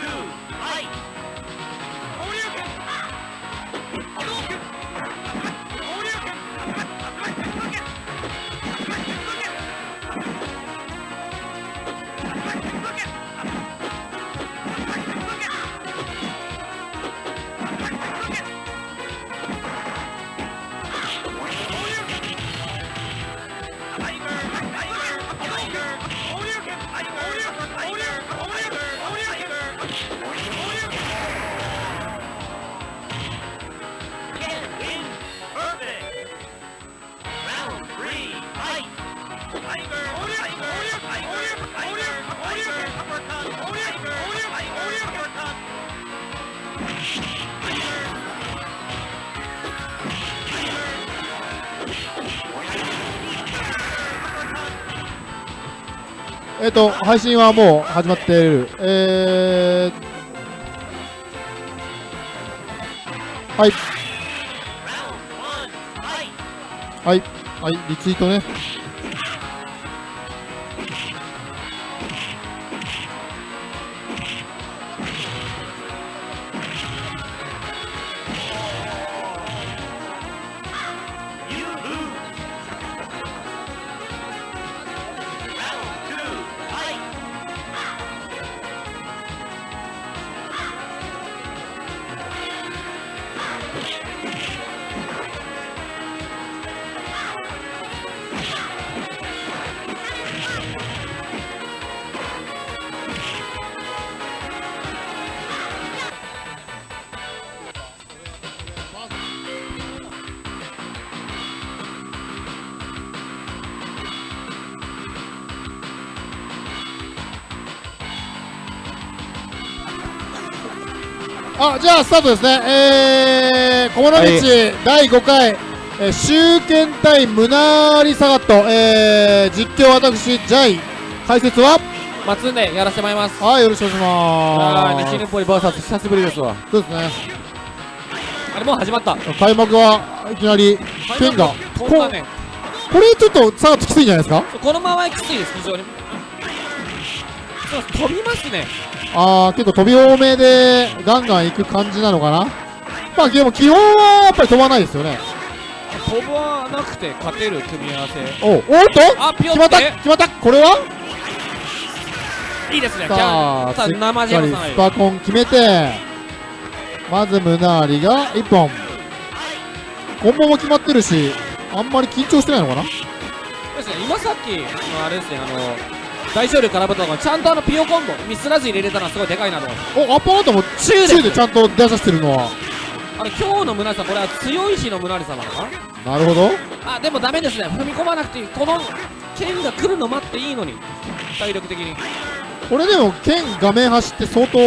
えと、配信はもう始まっている。えー、はい。はい。はい、リツイートね。あ、じゃあスタートですね。えー、小物道、第5回、えー、集権対ムナーリサガット、えー、実況私、ジャイ、解説は？松根やらせてもらいます。はい、よろしくお願いしあます。ー西日暮里 VS 久しぶりですわ。そうですね。あれもう始まった。開幕はいきなり、剣が、飛んだね。これちょっとサガットきついんじゃないですか？このままきついです非常に。そう飛びますねあー、結構飛び多めで、ガンガン行く感じなのかな？まあ、でも基本はやっぱり飛ばないですよね。飛ばなくて勝てる組み合わせ。おうおっと？あピヨ決まった？決まった？これは？いいですね。さあ、さあ生ジかりェムさんスパコン決めて、まずムナーリが1本。コンボも決まってるし、あんまり緊張してないのかな？ですね。今さっきのあれですねあの大勝利空振ったのがちゃんとあのピヨコンボミスらずに入れれたのはすごいでかいなとお、アッパーアウトも中です中でちゃんと出させてるのは。あの今日の村さんこれは強い日の村さんなのかな？なるほど。あでもダメですね踏み込まなくていいこの剣が来るの待っていいのに体力的にこれでも剣画面走って相当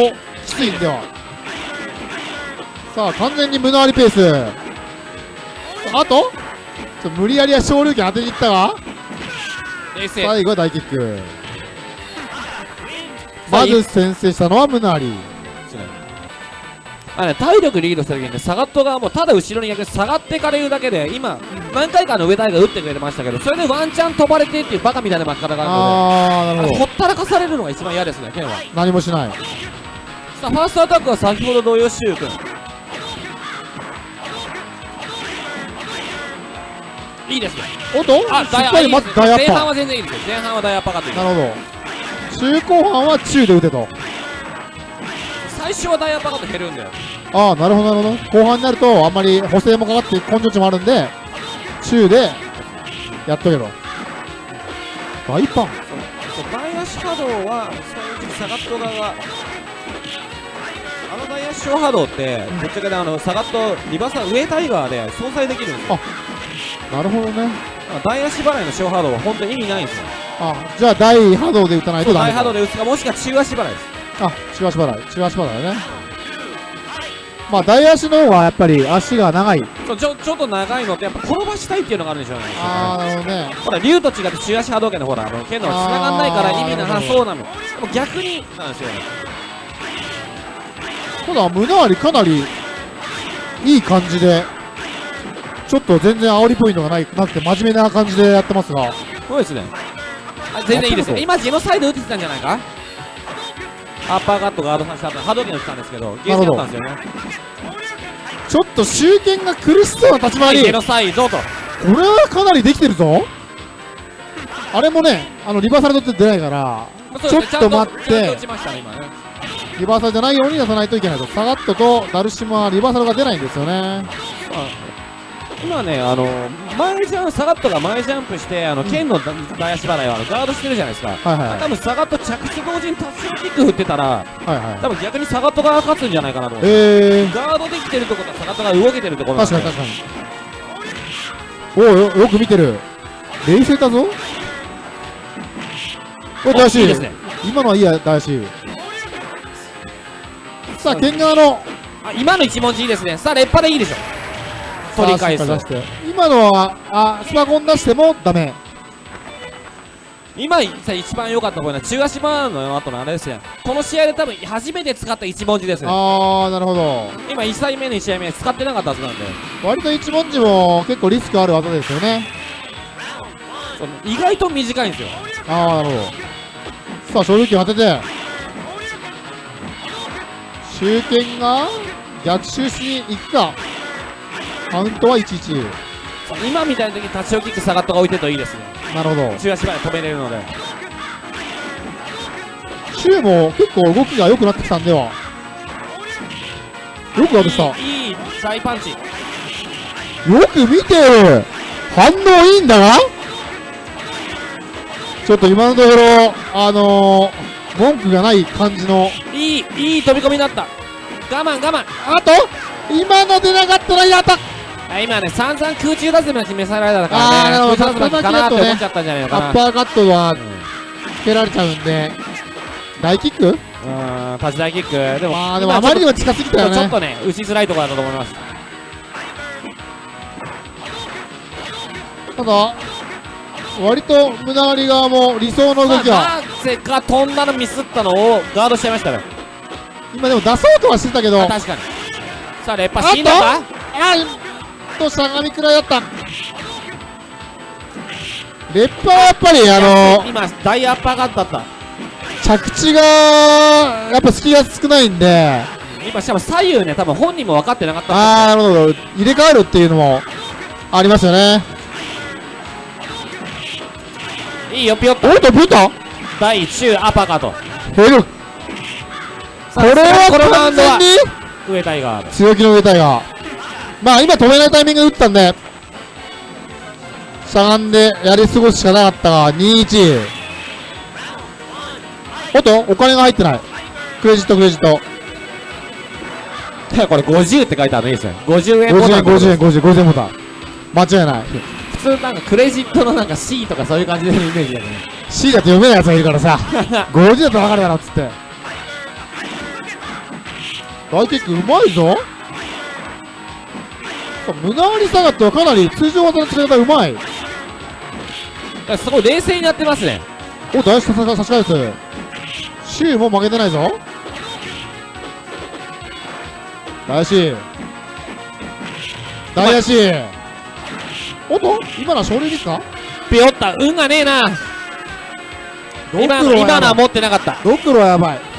きついんでは。さあ、完全にムナーリペース。あと？ちょ無理やりは昇竜拳当てにいったが最後は大キック。まず先制したのはムナーリ。あね、体力リードした時にね、サガット側もただ後ろに逆に下がっていかれるだけで、今、何回かあの上台が打ってくれてましたけど、それでワンチャン飛ばれてっていうバカみたいな負け方があるので、るほったらかされるのが一番嫌ですね、剣は。何もしない。さあ、ファーストアタックは先ほど同様、シュウ君。いいですね。おっと？あ、かりまずいいです大アッパ前半は全然いいですよ。前半は大アッパーかというー。なるほど。中後半は中で打てと。最初は大アッパーカット減るんだよ。ああ、なるほど、なるほど。後半になると、あんまり補正もかかって根性値もあるんで、中でやっとけと。大パンそう大足波動は正直サガット側があの大足小波動ってぶっちゃけであのサガットリバーサ上タイガーで相殺できるんですよなるほどね。大足払いの小波動は本当に意味ないんですよあ、じゃあ大波動で打たないとダメか。大波動で打つかもしくは中足払いですあ、中足払い。中足払いだね。まあ、大足の方がやっぱり足が長い。そうちょちょっと長いのってやっぱ転ばしたいっていうのがあるんでしょうねああ、なるほどね。ほら竜と違って中足波動拳のほらあの剣の繋がんないから意味なさそうなのでも逆になんですよねただ、胸張りかなりいい感じで、ちょっと全然煽りポイントがないなくて、真面目な感じでやってますが、そうですねあ全然いいですよ。今ジェノサイド打ってきたんじゃないか？アッパーカットガードさせた後波動拳打ってたんですけどゲージだったんですよね。ちょっと集権が苦しそうな立ち回り。ノサイドと。これはかなりできてるぞ。あれもねあのリバーサル取って出ないからちょっと待って。リバーサルじゃないように出さないといけないとサガットとダルシムはリバーサルが出ないんですよね今ねあの前ジャンサガットが前ジャンプしてあの剣の大足払いをあのガードしてるじゃないですか。はいはい多分サガット着地同時に達成キック振ってたらはいはい多分逆にサガットが勝つんじゃないかなと思ってえー、ガードできてるってことはサガットが動けてるとなんで。確かに確かに。おおよよく見てる。冷静だぞ。お大志いいですね。今のはいいや大志さあ剣側の。あ今の一文字いいですね。さあレッパでいいでしょ取り返す。今のはあスパコン出してもダメ。今さ一番良かったポイントは中足バーンの後のあれですよ。この試合で多分初めて使った一文字ですねああなるほど。今1試合目2試合目使ってなかったはずなんで。割と一文字も結構リスクある技ですよね。意外と短いんですよ。ああなるほど。さあ昇竜拳当てて。集権が逆襲しに行くかカウントは11今みたいな時に立ち置きキックサガットが置いてるといいですね。なるほど。中足まで止めれるので。シュウも結構動きが良くなってきたんでは。よく当てた。よいい大パンチく見てる反応いいんだがちょっと今のところあのー、文句がない感じのいいいい飛び込みになった我慢我慢あと今の出なかったらやったあ今ね散々空中ダズマ決めさせられたからね。空中ダズマかなって思っちゃったんじゃないのかな。アッパーカットはつけられちゃうんで。大キック？うん立ち台キック。でもあーでも今あまりにも近すぎたよね。ちょっとね打ちづらいところだと思います。ただ割と胸張り側も理想の動きは。まあなぜか飛んだのミスったのをガードしちゃいましたね。今でも出そうとはしてたけど。確かに。さあレッパあっと死んだか？あとしゃがみくらいだった。レッパーはやっぱりあの今大アッパーカットだった。着地がやっぱ隙が少ないんで。今しかも左右ね多分本人も分かってなかった。ああなるほど。入れ替えるっていうのもありますよね。いいよピヨッとおっとブータ大中アッパーカットヘルこれは完全に上タイガー強気の上体がまあ今止めないタイミングで打ったんでしゃがんでやり過ごすしかなかったが21おっとお金が入ってない。クレジットクレジット。これ50って書いてあるのいいですね。50円ボ50円タン50円50円50円ボタン。間違いない。普通なんかクレジットのなんか C とかそういう感じのイメージだよね。C だと読めないやつがいるからさ。50だと分かるだろっつって。大キックうまいぞさ胸張り下がってはかなり通常技の使い方うまい。すごい冷静にやってますね。お大志差し返すシューも負けてないぞ。大志大足おっと今のは勝利ですか？ピヨった運がねえな。今の今のは持ってなかった。ドクロはやばい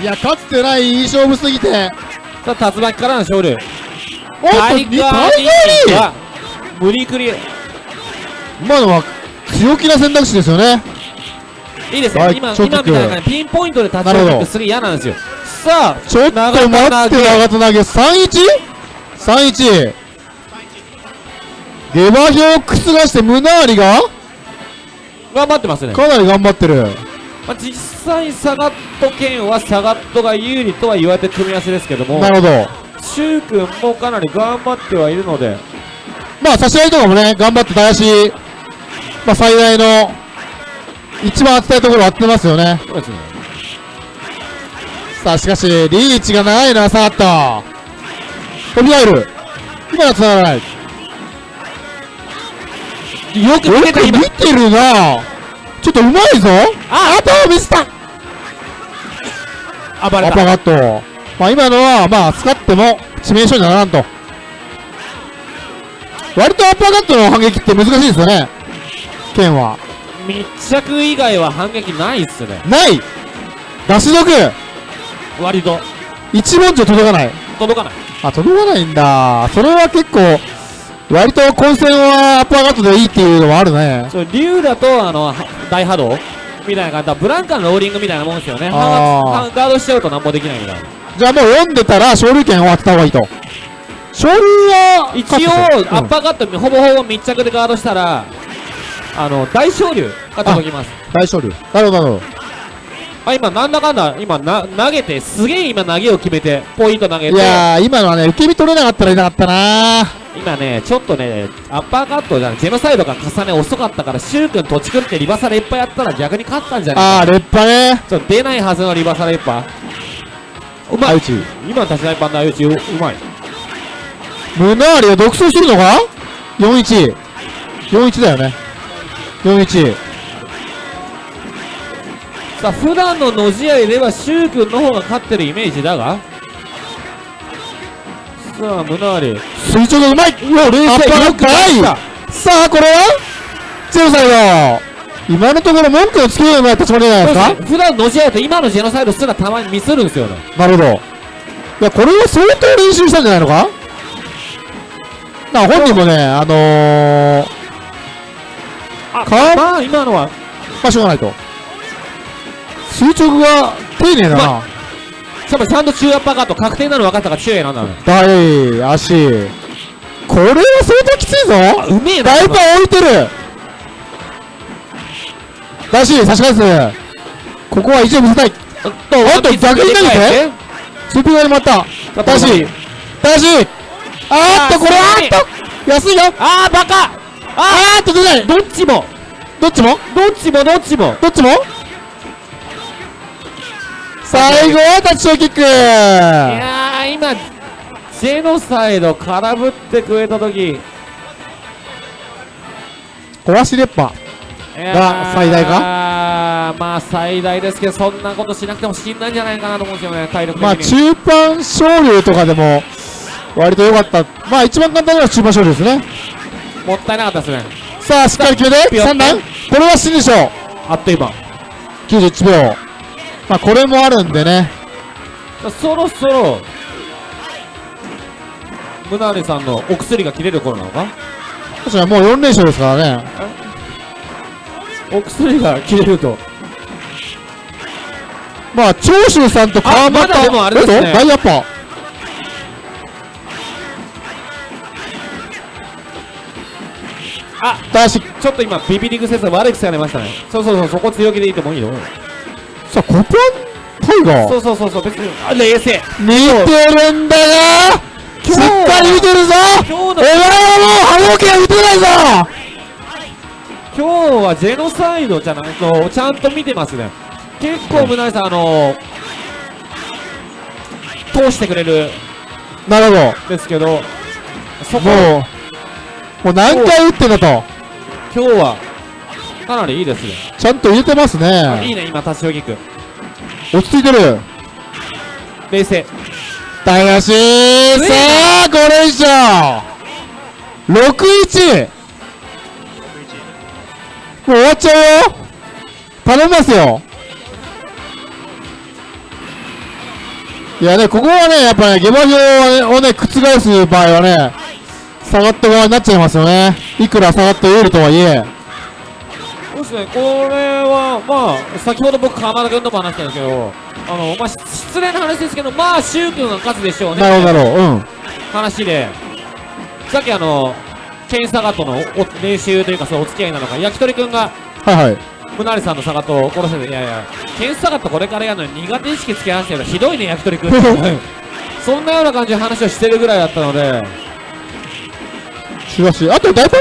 いやかつてないいい勝負すぎて。さあ竜巻からの勝利おっとタイにガータイリガーーは無理くり。い今のは強気な選択肢ですよね。いですはいね今今みたいな感じピンポイントで立ち上げてする嫌なんですよ。さあちょっと待って長田投げ。31?31 下馬評を覆して胸張りが？頑張ってますね。かなり頑張ってるまあ、実際サガット剣はサガットが有利とは言われて組み合わせですけどもなるほど。シュウ君もかなり頑張ってはいるので。まあ差し合いとかもね頑張ってたやしまあ最大の一番当てたいところ当ててますよね。そうですね。さあしかしリーチが長いな下がった飛び入る。今のは繋がらない。よく見てた今。よく見てるなちょっとうまいぞ。あ。あとミスった。暴れた。アパガット。まあ今のはまあ使っても致命傷にならんと。割とアッパーカットの反撃って難しいですよね。剣は。密着以外は反撃ないっすね。ない。出し毒割と。一文字届かない。届かない。あ届かないんだ。それは結構割と混戦はアッパーカットでいいっていうのもあるね。そう竜だとあのは大波動みたいな感じ。だブランカのローリングみたいなもんですよね。ガードしちゃうと何もできないみたいなじゃあもう読んでたら昇竜拳を当てた方がいいと。昇竜は一応アッパーカットほぼほぼ密着でガードしたらあの大昇竜が届きます。大昇竜。なるほどなるほどあ今なんだかんだ今な投げてすげえ今投げを決めてポイント投げいてやー今のはね受け身取れなかったらいなかったな今ねちょっとねアッパーカットじゃないジェノサイドが重ね遅かったからシュウ君土地君ってリバサレいっぱいやったら逆に勝ったんじゃないあーレッパねちょっと出ないはずのリバサレいっぱいうまい今の立ち台パンダ相打ちううまいムナーリが独走してるのか ?41。41だよね。41。さあ普段ののじ合いではシュウ君の方が勝ってるイメージだが。さあムナーリ。垂直がうまい。うわ、冷静。アッパーカットない。さあ、これは？ジェノサイド。今のところ文句をつけるような立ち回りじゃないですか？普段のじ合いと今のジェノサイドすらたまにミスるんですよね。なるほど。いや、これは相当練習したんじゃないのか？な本人もね、あのー、あかまあ今のは。まあ、しょうがないと。垂直が丁寧だうな。しかもちゃんと中アッパーカット確定なの分かったから中へなんだ。ね大足。これは相当きついぞ。うめえなだいぶ置いてる。だし、差し返す。ここは意地を見せたい。おっおっと逆に投げて。スピードに回った。だし、だし。あーっと、これはっと。安いよ。あーバカ。あー。っと出ない。どっちも。どっちも？どっちもどっちも。どっちも？最後はタッチショーキックいやー今ジェノサイド空振ってくれた時壊しレッパ。が最大か？まあ最大ですけどそんなことしなくても死んだんじゃないかなと思うんですよね体力的にまあ中盤昇竜とかでも割と良かった。まあ一番簡単なのは中盤昇竜ですね。もったいなかったですねさあ、しっかり決めて、ピヨッ3段これは死でしょう。あっという間91秒。まあこれもあるんでね。そろそろムナーレさんのお薬が切れる頃なのか？確かにもう4連勝ですからね。お薬が切れるとまあ長州さんと川又あまだでもあれですねえっと大アッパー。あだし、ちょっと今ビビリグ先生悪い癖が出ましたねそうそうそうそこ強気でいいともいいよさあ、コパンタイガー？そうそうそうそう別にあ冷静見てるんだよしっ今日はかり見てるぞ。今日のお前はもう波動拳打てないぞ。今日はジェノサイドじゃないとちゃんと見てますね。結構村井さんあの通してくれる。なるほど。んですけどそこ。もう、もう何回打ってんだと。今日はかなりいいですねちゃんと入れてますあいいね。ね今タッチヨギック落ち着いてる。冷静大足さあ、5連勝 !6-1! もう終わっちゃうよ頼みますよいやね、ここはね、やっぱね、下馬評をね、覆す場合はね、下がった側になっちゃいますよね。いくら下がって有利とはいえ。ですねこれはまあ先ほど僕鎌田君とも話したんですけどあのまあ失礼な話ですけどまあ柊君が勝つでしょうねなるほど、なるほど。うん。話でさっきあのケンサガとのお練習というかそうお付き合いなのか焼き鳥くんがはいはい。ムナリさんのサガを殺せていやいやケンサガットこれからやるのに苦手意識つけ合わせてるひどいね焼き鳥くん そんなような感じで話をしてるぐらいだったのでしかし、あと大パン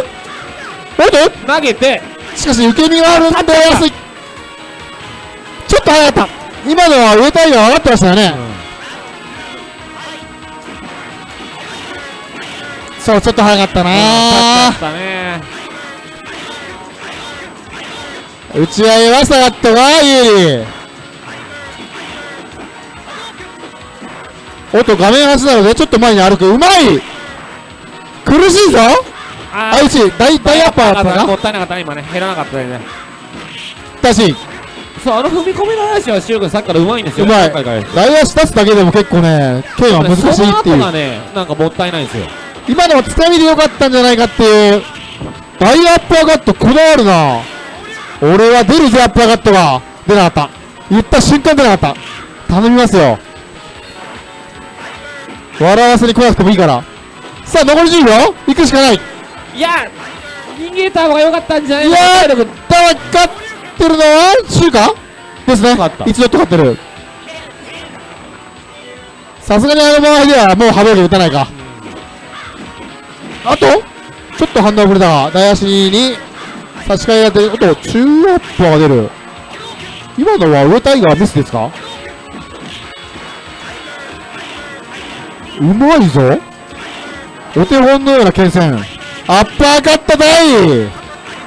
おっと投げてしかし受け身があるんで安いちょっと早かった。今のは上タイが上がってましたよね、そうちょっと早かったな。勝ったね打ち合いは下がったが有利。おっと画面端なのでちょっと前に歩く。うまい。苦しいぞ。ああいち大大アッパーだったかもったいなかったね。今ね減らなかったねだし。そうあの踏み込みの話はシュウ君さっきからうまいんですよ。うまい。大足立つだけでも結構ね剣は難しいってその後いうがね。なんかもったいないんですよ。今のはつかみでよかったんじゃないかっていう。大アッパーカットこだわるな。俺は出るぜアッパーカットが出なかった。言った瞬間出なかった。頼みますよ。笑わせに来なくてもいいから。さあ残り10秒行くしかないいいや逃げた方が良かったんじゃないやかーだから勝ってるのはシュウかですね。一度と勝ってる。さすがにあの場合ではもう波動で打たないか。あとちょっと反応遅れたが大足に差し替えが出る。おっと中アッパーが出る。今のは上タイガーミスですか？うまいぞ。お手本のような剣戦アッパーカットだい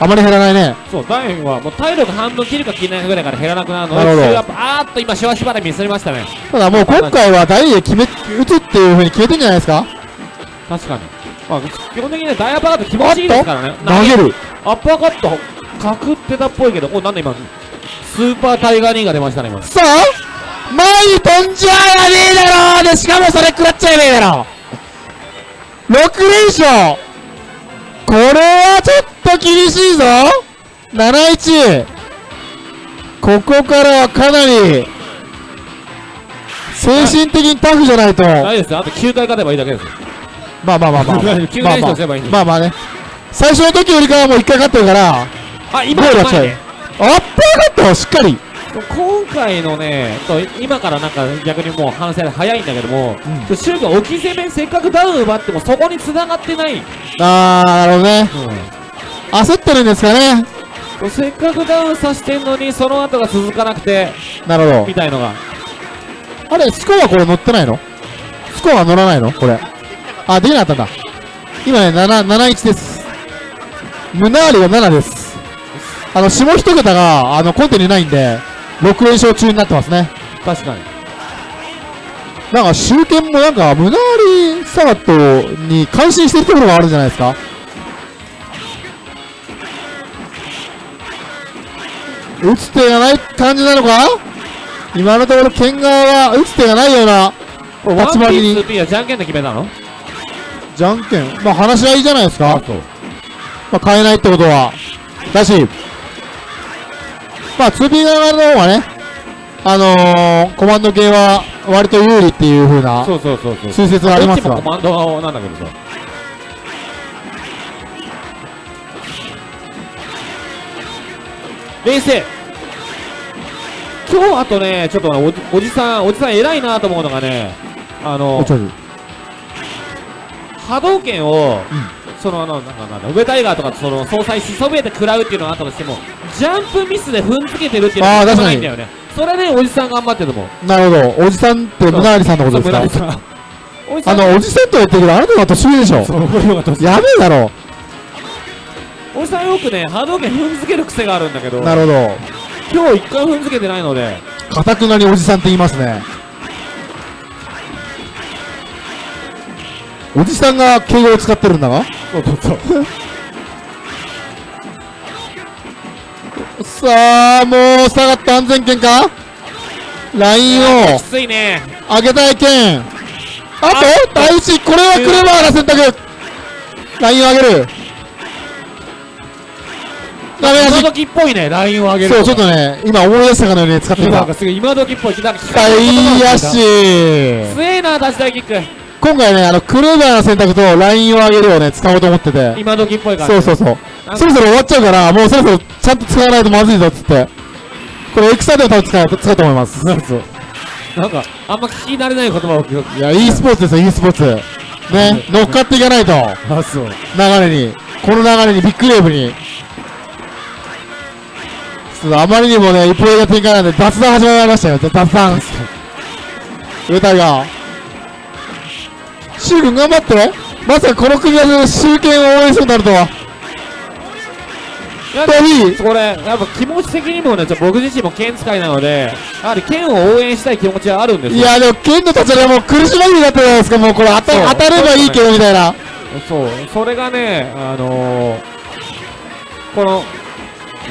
あまり減らないね。そうダイはもう体力半分切るか切らないかぐらいから減らなくなるのであーっと今シワシワでミスりましたね。ただもう今回は大で決め打つっていう風に決めてんじゃないですか。確かに。まあ基本的にねダイアッパーカット気持ちいいですからね。投げる。アッパーカットかくってたっぽいけどおなんで今スーパータイガーニーが出ましたね今。さあ前に飛んじゃやねえだろでしかもそれ食らっちゃやねえだろ6連勝これはちょっと厳しいぞ。71ここからはかなり精神的にタフじゃないと。大丈夫ですよ。あと9回勝てばいいだけですよ。まあまあまあまあ。まあ9連勝すればいいまあまあね。最初の時よりかはもう1回勝ってるからあ今ゴールは近いう。まいねアッパーカットしっかり今回のねと今からなんか逆にもう反省で早いんだけども、うん。シュウが置き攻めせっかくダウン奪ってもそこに繋がってない、あーなるほどね。焦ってるんですかね。せっかくダウンさせてんのにその後が続かなくてなるほど。みたいのが。あれ、スコアこれ乗ってないの？スコア乗らないの？これ。あ、できなかったんだ。今ね、7、71です。ムナーリが7です。あの、下一桁が、あの、コンテにないんで、6連勝中になってますね。確かになんか、集権もなんか、ムナーリサガットに感心してるところがあるんじゃないですか打つ手がない感じなのか？今のところ、剣側は打つ手がないような、立ち回りに。1P はじゃんけんで決めたの？じゃんけん。まあ話し合いじゃないですか。まあ変えないってことは。だし、まあ 2P 側の方がね、あのー、コマンド系は割と有利っていう風なそうそうそうそう。推説がありますが。なんだけどさ。冷静。今日あとねちょっとねおじさんおじさん偉いなと思うのがねあの波動拳を、そのあのなんかなんだ上タイガーとかその総裁しそびれて食らうっていうのがあったとしてもジャンプミスで踏んづけてるっていうのがあー確かにないんだよねそれでおじさん頑張ってると思うなるほど。おじさんってムナーリさんのことですか？あの、おじさんとは言ってるけど、あなたが年上でしょ？やべえだろ。おじさんよくね波動拳踏んづける癖があるんだけどなるほど。今日一回踏んづけてないのでかたくなにおじさんって言いますね。おじさんが敬語を使ってるんだが？そうそうそう。さあ、もう下がった安全圏か？ラインを。きついね。上げたい剣ああと第一これはクレバーな選択。ラインを上げる。ダメ今時っぽいねラインを上げるそうちょっとね今思い出したかのように使ってみた。なんかすごい今時っぽい。なんか大足強えな出し台キック今回ねあのクレバーな選択とラインを上げるをね使おうと思ってて。今時っぽい感じ。そうそうそう。そろそろ終わっちゃうからもうそろそろちゃんと使わないとまずいぞっつって。これエクサでも多分使う使うと思います。そうそうなんかあんま聞き慣れない言葉を聞く。いや e スポーツですよ e スポーツ。ね 乗っかっていかないと。あそう。流れに。この流れにビッグレーブに。あまりにもね一方的な展開なんで雑談始まりましたよ。雑談。上タ頑張ってまさかこの組み合わせで集権を応援するとなると。はいやといいこれやっぱ気持ち的にもねちょ僕自身も剣使いなのでやはり剣を応援したい気持ちはあるんですよ。いやでも剣の立ち上が苦し紛れになってるじゃないですかもうこれ当たそう当たればいいけどみたいな。そう、それがね、あのー、この、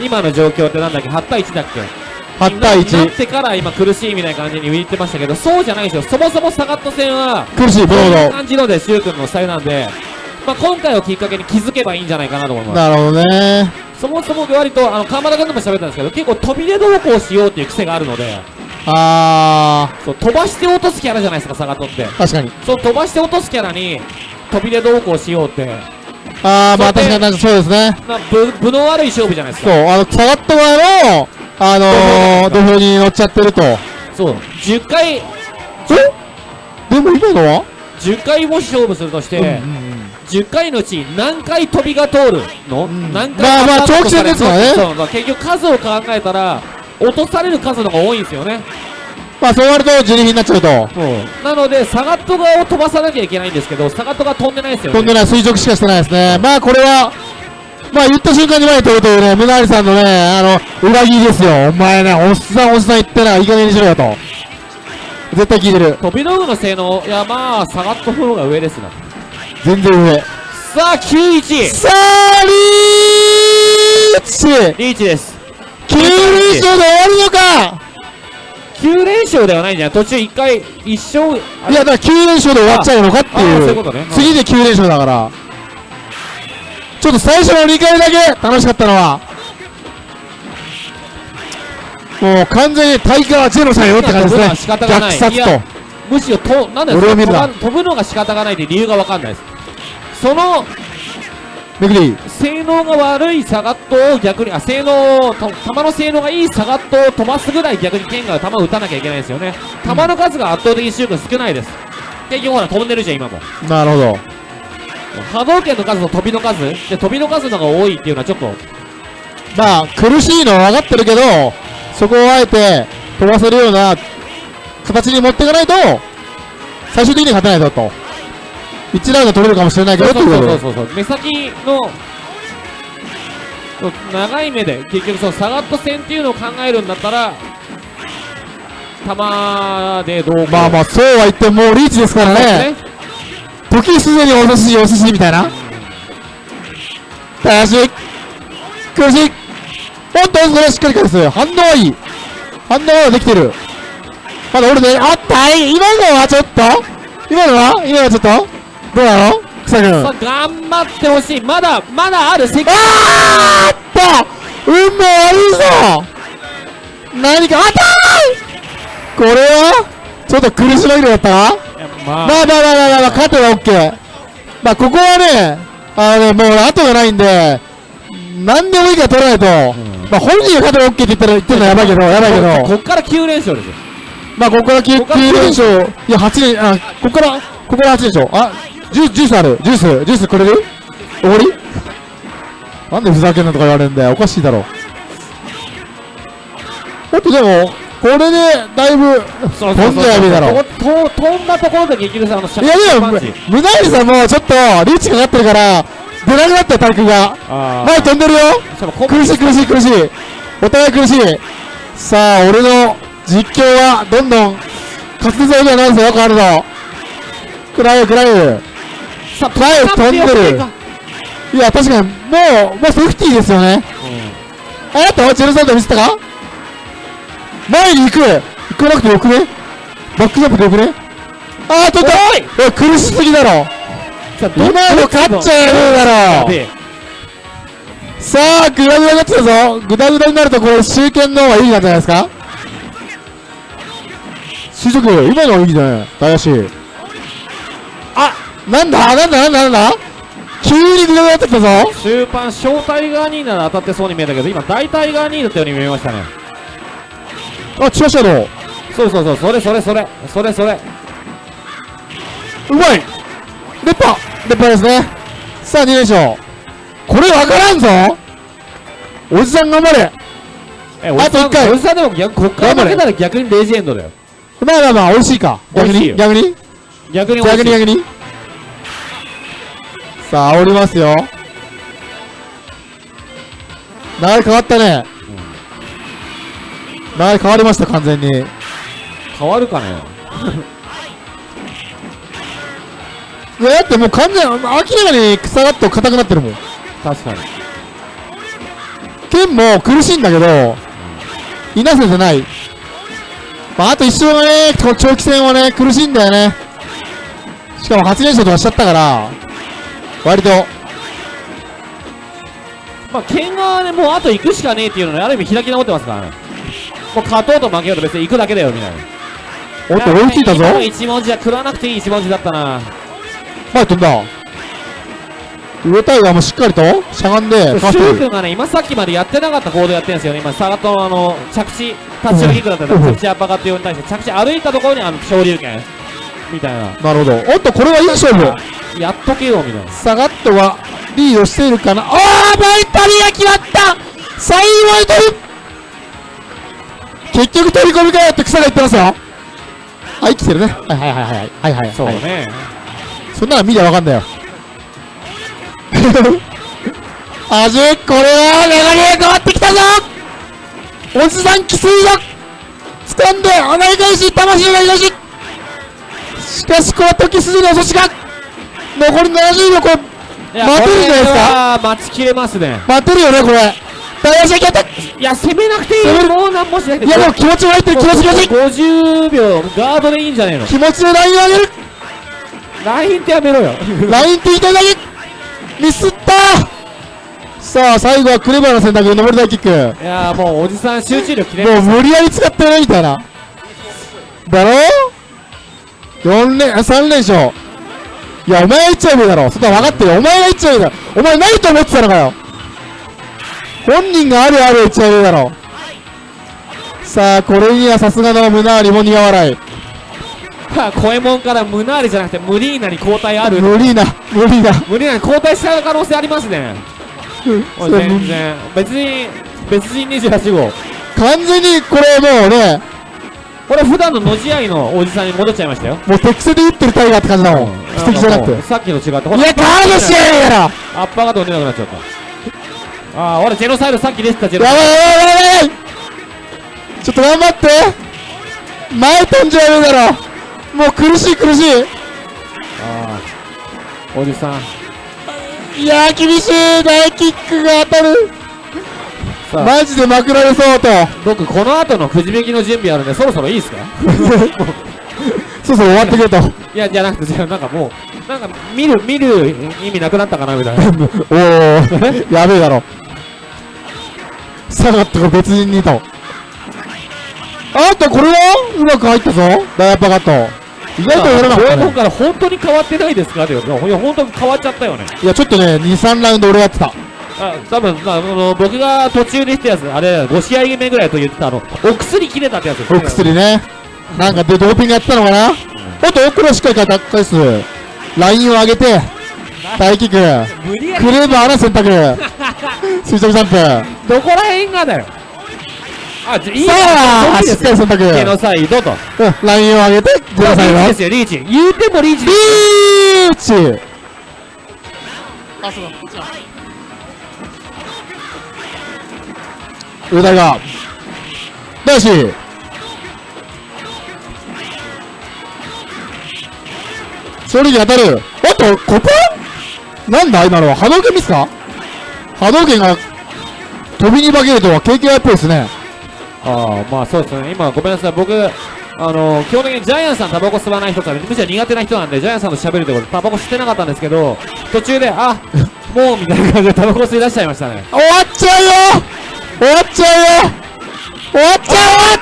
今の状況ってなんだっけ ?8 対1だっけ？8対ななっ1。てから今苦しいみたいな感じに言ってましたけど、そうじゃないですよ。そもそもサガット戦は、苦しい、ブロー感じので、シュウ君のスタイルなんで、まあ、今回をきっかけに気づけばいいんじゃないかなと思いド。ます。なるほどね。そもそも割と、あの、川村君とも喋ったんですけど、結構飛び出同行しようっていう癖があるので、あそう、飛ばして落とすキャラじゃないですか、サガットって。ー、確かに。そう、飛ばして落とすキャラに、飛び出同行しようって、あー、まあ確かにそうですね。まあ、ぶ、ぶの悪い勝負じゃないですそう、か。あの、サガット側の、あのー、土俵に乗っちゃってると。そう。10回、え？でも今のは？10回もし勝負するとして、うんうんうん。10回のうち何回飛びが通る？の、ん。何回まあまあ長期戦ですからね。そうまあ結局数を考えたら落とされる数の方が多いんですよね。まあそうなると自力になっちゃうと。なのでサガット側を飛ばさなきゃいけないんですけどサガットが飛んでないですよね。飛んでない。垂直しかしてないですね。まあこれは、まあ言った瞬間に前に飛ぶというね、ムナーリさんのね、あの、裏切りですよ。お前ね、おっさんおっさん言ってな、いい加減にしろよと。絶対聞いてる。飛び道具の性能いやまあサガットの方が上ですな全然上。さあ91さあ、リーチリーチです9連勝で終わるのか9連勝ではないんじゃない？途中1回1勝あいや、だから9連勝で終わっちゃうのかっていいうことね次で9連勝だから。ちょっと最初の2回だけ楽しかったのは、もう完全にタイガーゼロさんよって感じですね。仕方がない虐殺と。むしろとなんで俺を見るな飛ぶのが仕方がないって理由が分かんないですそのめくり。性能が悪いサガットを逆にあ性能と球の性能がいいサガットを飛ばすぐらい逆に剣が球を打たなきゃいけないですよね球の数が圧倒的にシュート少ないです結局ほら飛んでるじゃん今もなるほど。波動拳の数と飛びの数で飛びの数の方が多いっていうのはちょっとまあ、苦しいのは分かってるけど、そこをあえて飛ばせるような形に持っていかないと、最終的に勝てないぞと。1ラウンド取れるかもしれないけど。そうそうそうそう目先の長い目で結局そのサガット戦っていうのを考えるんだったら球でどうまあまあ、そうは言ってももうリーチですからね。時すでにお寿司お寿司みたいな。楽しい。苦しい。おっと、それはしっかり返す。反応はいい。反応はできてる。まだ俺ね、あったい今のはちょっと今のは？今のはちょっと？どうなの？草君。頑張ってほしいまだまだある関あーあった運命悪いぞ何かあったーこれは？ちょっと苦し紛れだったなまあまあまあまあまあまあ、勝てば OK。まあ、ここはね、あのね、もう後がないんで、何でもいいから取らないと、まあ、本人が勝てば OK って言ったら言ってるのはやばいけど、やばいけど、こっから9連勝ですよまあ、ここから 9, ここから9連勝、いや、8連、あ、ここから、ここから8連勝。あ、ジュジュースある。ジュース、ジュースくれる？終わり？なんでふざけんなとか言われるんだよ。おかしいだろ。だってでも、これで、だいぶ、飛んじゃやべえだろ。とと飛んだところで結局さあのシャいやでも、パンチムナイルさんもちょっとリーチかかってるから、出なくなったよ、タイクが。あー。前飛んでるよ。苦しい苦しい苦しい。お互い苦しい。さあ、俺の実況はどんどん滑舌が良くなるぞ、よくあるぞ。クライクライさ飛んでる。か。いや、確かに、もう、もうセーフティーですよね。えっと、ジェルサンド見せたか？前に行く行かなくてよくね？バックジャンプでよくね？あー、取った。お苦しすぎだろ。今の勝っちゃえるだろ。さあ、グダグダになってたぞ。グダグダになると、これ、集権の方がいいんじゃないですか？垂直、今のはい。いね。大足。あなんだ？なんだ？なんだ？なんだ？急にグダグダになってきたぞ。終盤小タイガーニーなら当たってそうに見えたけど今大タイガーニーだったように見えましたねあ、チラシャドウ。そうそうそうそれそれそれ。それそれ。うまい。レッパ。レッパですね。さあ、2連勝。これわからんぞ。おじさん頑張れ。えあと一回。おじさんでも逆こっから負けたら逆にレジェンドだよ。まあまあまあ、美味しいか。逆に？逆に？逆に逆に逆に？さあ煽りますよ。流れ変わったね、変わりました完全に。変わるかね？いやだってもう完全に明らかに草がっと硬くなってるもん。確かに。剣も苦しいんだけどいなせてない。まああと一生がね長期戦はね苦しいんだよね。しかも発言者とかしちゃったから割と。まあ剣側でもうあと行くしかねえっていうのにある意味開き直ってますからねもう勝とうと負けようと別に行くだけだよみたいな。おっと追いついたぞ。一文字は食わなくていい一文字だったな。前飛んだ。上タイガーもしっかりとしゃがんでシュウ君がね今さっきまでやってなかった行動やってるんですよ。ね今サガットのあの着地タッチオキックだったらうん。着地アッパーカット用に対して着地歩いたところにあの昇竜拳。みたいな。なるほど。おっとこれはいい勝負。やっとけよみたいな。サガットがリードしているかな。ああバイタリが決まった。最後に取る結局飛び込みかよって草が言ってますよ。はい生きてるね。はいはいはいはいはいはい。そうはいね。そんなの見りゃわかんだよ。あじこれは流れが変わってきたぞ。おじさん奇数だ掴んで穴井返し魂がいなししかしこの時筋の阻止が。残り70秒これ待てるんじゃないですか？待ちきれますね。待てるよねこれ大足アタックいや攻めなくていいもう何もしなくていやでも気持ちも入ってる気持ち気持ち。50秒ガードでいいんじゃねえの？気持ちでラインを上げる。ラインってやめろよ。ラインって言いたいだけミスった。さあ最後はクレバーな選択上り台キック。いやーもうおじさん集中力切れもう無理やり使ってるねみたいな。だろ ?4 連、3連勝。いやお前が言っちゃえばいいだろ。そんな分かってるお前が言っちゃえばいいだろ。お前ないと思ってたのかよ本人があるある言っちゃえばいいだろさあこれにはさすがの胸ありも苦笑い。コエモンからムナーリじゃなくてムリーナに交代ある。無理な無理なムリーナに交代しちゃう可能性ありますね。全然。別に別人28号。完全にこれもうねこれ普段ののじ合いのおじさんに戻っちゃいましたよ。もう適正で打ってるタイガーって感じだもん。素敵じゃなくて。さっきの違ってほいやガードしてやるから。アッパーが飛んでなくなっちゃったああ俺ジェノサイドさっき出てたジェノサイやばいやばいやばい。ちょっと頑張って。前飛んじゃうだろ。もう苦しい苦しい。ドああおじさん。いやー厳しい。大キックが当たる。さあ。マジでまくられそうと。僕この後のくじ引きの準備あるんでそろそろいいですか？そうそう終わってくれと。いやじゃなくてじゃあなんかもうなんか見る見る意味なくなったかなみたいな。おおやべえだろ下がってこれ別人にとあとこれは？うまく入ったぞ。ダイヤパカット。意外とやらなかったね。ンから本当に変わってないですか？って言ういや本当に変わっちゃったよね。いやちょっとね23ラウンド俺やってた。あ多分、まあ、あの僕が途中で言ったやつあれ5試合目ぐらいと言ってたあのお薬切れたってやつお薬ね。なんかでドーピングやってたのかな？おっと奥のしっかり返す。ラインを上げて大キック無理やり。クレーバーな選択。垂直ジャンプさどこら辺がだよ。あじゃいいあしっかり選択。ゲノサイドと。うんラインを上げてゼロサイド。ですよリーチ。言うてもリーチリーチ。あそうだ。こっちだ。上田が大志勝利に当たる。おっとここなんだ今のは波動拳ミスか？波動拳が飛びに化けるとは KKI っぽいですね。ああまあそうですね。今ごめんなさい。僕あの基本的にジャイアンさんタバコ吸わない人とはむしろ苦手な人なんでジャイアンさんと喋るってことでタバコ吸ってなかったんですけど途中であもうみたいな感じでタバコ吸い出しちゃいましたね。終わっちゃうよ！終わっちゃうよ！終わっちゃう終わっ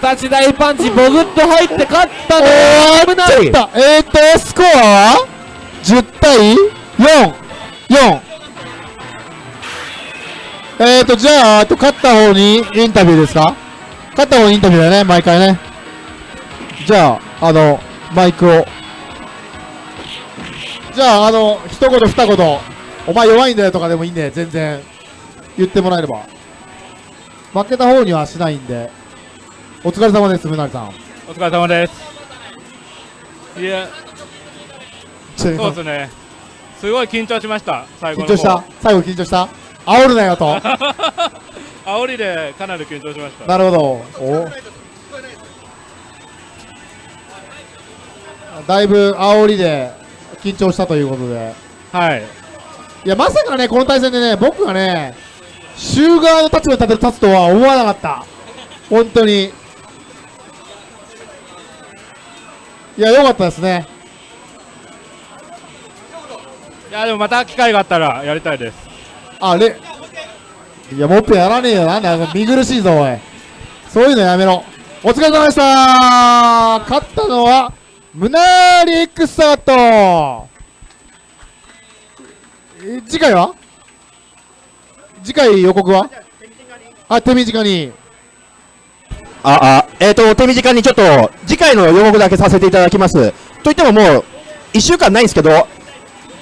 た！立ち台パンチボグッと入って勝ったね終わっちゃった。えーとスコアは？10対？44えーとじゃああと勝った方にインタビューですか？勝った方にインタビューだね毎回ね。じゃああのマイクを。じゃああの一言二言。お前弱いんだよとかでもいいんで全然。言ってもらえれば。負けた方にはしないんで。お疲れ様ですむなりさん。お疲れ様です。いや、そうですね。すごい緊張しました。最後の緊張した？最後緊張した？煽るなよと 煽りでかなり緊張しました。なるほどおだいぶ煽りで緊張したということで。はい。いや、まさかね、この対戦でね、僕がね、シューガーの立場に立て立つとは思わなかった。本当に。いや、良かったですね。いや、でもまた機会があったらやりたいです。あれいや、もっぺんやらねえよ。なんだよ、見苦しいぞ、おい。そういうのやめろ。お疲れ様でした勝ったのは、ムナーリ X サガットえ次回は？次回予告は？あ、手短に。あ、あ、えっ、と、手短にちょっと、次回の予告だけさせていただきます。といってももう、1週間ないんですけど、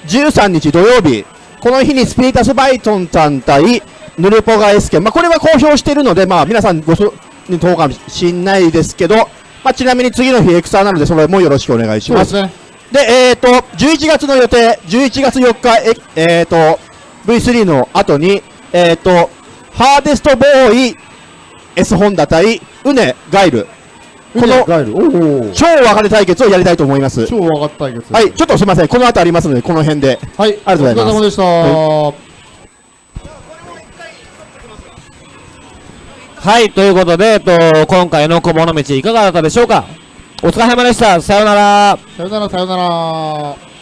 13日土曜日、この日にスピリタスバイトンさん対ヌルポガエスケン、まあ、これは公表しているので、まあ、皆さんごそにかもしんないですけど、まあ、ちなみに次の日エクサーなので、それもよろしくお願いしま。すすね。で、えっ、と、11月の予定、11月4日、え、えー、と、V3 の後に、えっ、と、ハーデストボーイ、S ホンダ対、ウネ、ガイル、この。超分かれ対決をやりたいと思います。超上がった対決。はい、ちょっとすみません、この後ありますので、この辺で。はい。ありがとうございますお疲れ様でした。はい、ということで、えっと、今回の小物道いかがだったでしょうかお疲れ様でした。さようなら。さよなら、さよなら。